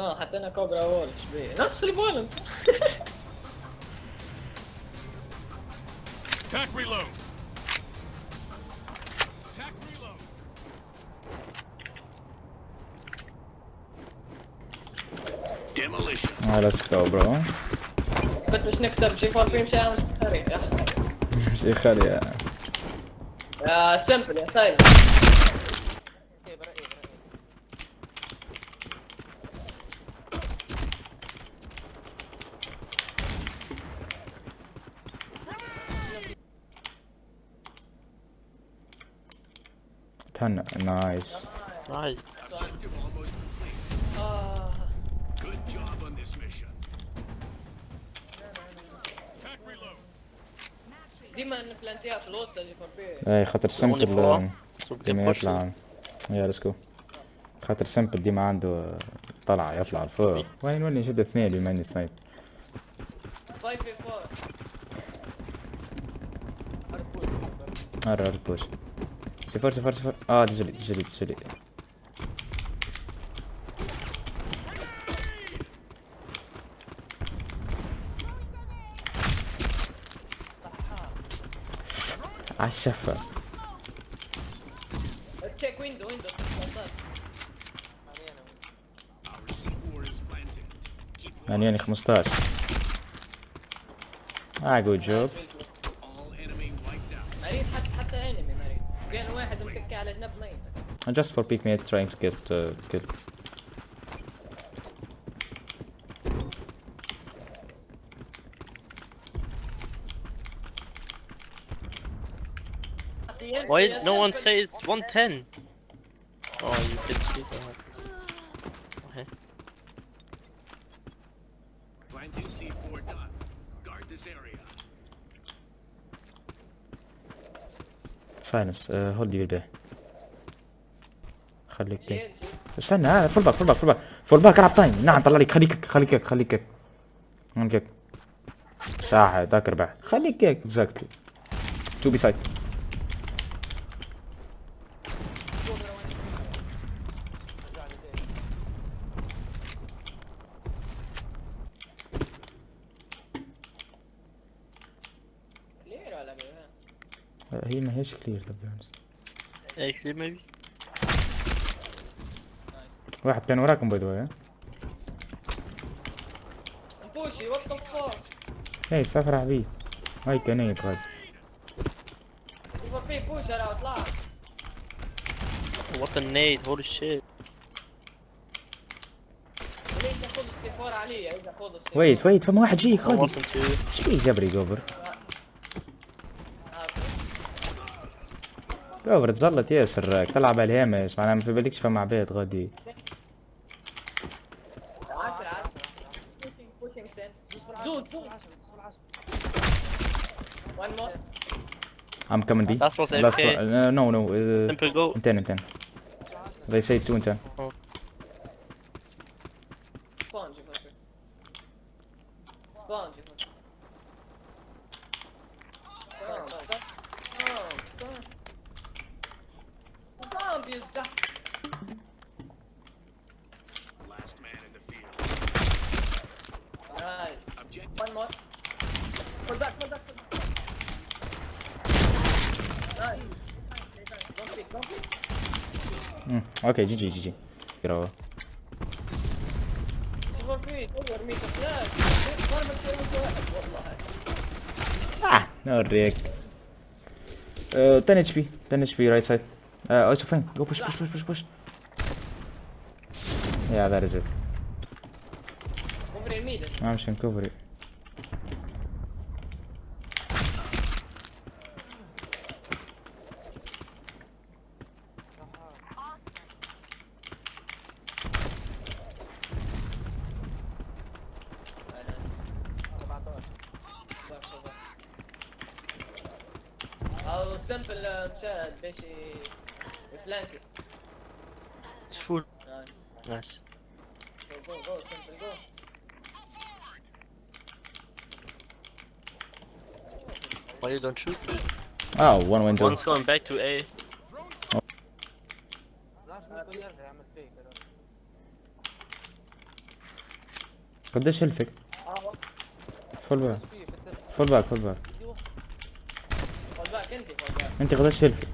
آه حطينا كوبرا وولش بيه نفس البولن Attack reload. Attack reload. Demolition. Ah, let's go bro. كنت مش نكتب جي 4 بي مشان خريف يا شي خلي يا يا سمبل يا سايلنت. 10. Nice. Nice. ديما نبلانتيها في الوسط اللي فور اي خاطر سمبل ديما آه، يطلع. يا ليتس خاطر سمبل ديما عنده طلع يطلع الفوق وين نولي نشد اثنين بما اني سنايب ار ار بوش هر هر بوش صفر صفر صفر اه ديجلي ديجلي ديجلي عالشفة تشيك ويندو ويندو Our C4 is planted. Keep يعني يعني 15 اه جود جوب And just for Pikmin trying to get uh, killed. Why did no one say it's 110? Oh, you can see that. Okay. Plan 2C4 done. Guard this area. Silence, uh, hold the bear. خليك كيك استنى ها فول باك فول باك فول باك فول باك العب تايم. نعم طلع لك خليك خليك خليك. خليك ساحة ذاكر بعد. خليك. كيك اكزاكتلي تو بي سايد كلير هي ما هيش كلير تو بي Actually, maybe. واحد كان وراكم باي ذا بوشي وات ذا فاك اي سافر حبيبي هاي كان هي غاد جي 4 بي بوش أنا اطلع What a nade! Holy shit! ليش ياخذ السي 4 علي إذا خذ السي ويت ويت فما واحد جاي too. إيش بيه جبري جوبر؟ جوبر تزلط ياسر تلعب على الهامش. معناها ما في بالكش فما عباد غادي. 10 زود زود وان مور I'm coming B. Last was Last AFK. one. Uh, no, no. Uh, Simple go. in 10, in 10. They say 2 in 10. سبون جي 4 بي سبون جي 4 بي زombies ده Last Mm, ok, GG, GG. Bravo. Ah, no react. Uh, eh, 10 HP, 10 HP right side. Uh, also fine, go push, push, push, push, push. Yeah, that is it. I'm just gonna cover it. او سمبل مشاهد باش يفلانكي It's full. Nice. Nice. Go, go, go, simple, go. Why you don't shoot, dude? Oh, one window. One's going back to A. قديش هلفك اه فول باك فول باك فول باك خد بالك انت قديش هلفك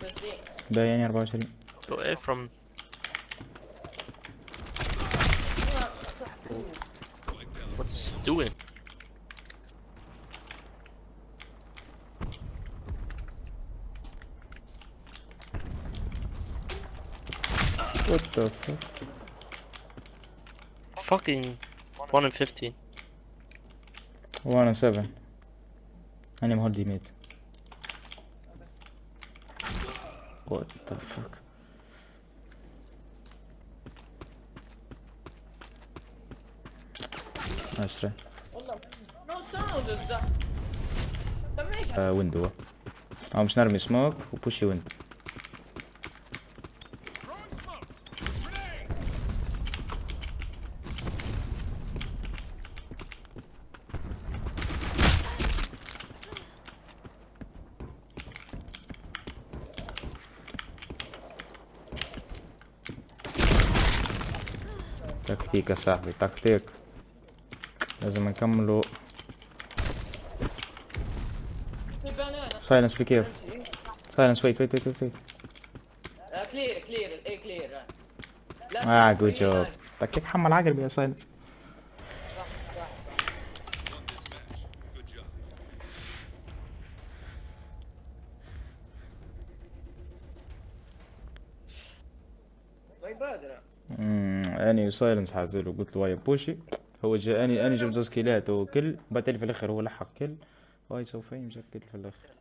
30 باين 24 Go away from. What is he doing? وات ذا فك Fucking 1 in 15. وأنا 7 أنا مهدي ميت وات ذا فك اشتري والله نو ساوند ده طب ايش آه ويندو او مش نرمي سموك وبوشي ويندو تكتيك يا صاحبي تكتيك. لازم نكملوا سايلنس بي كير امشي سايلنس ويت ويت ويت ويت كلير كلير الاي كلير آه جود جوب. تكتيك حمل عقل يا سايلنس ما يبادر. امم أني سايلنس حازله قلت له ويا بوشي؟ هو جاء أني اني جبت زوز كيلات وكل بعدين في الآخر هو لحق كل. واي سوف يمسك كل في الآخر.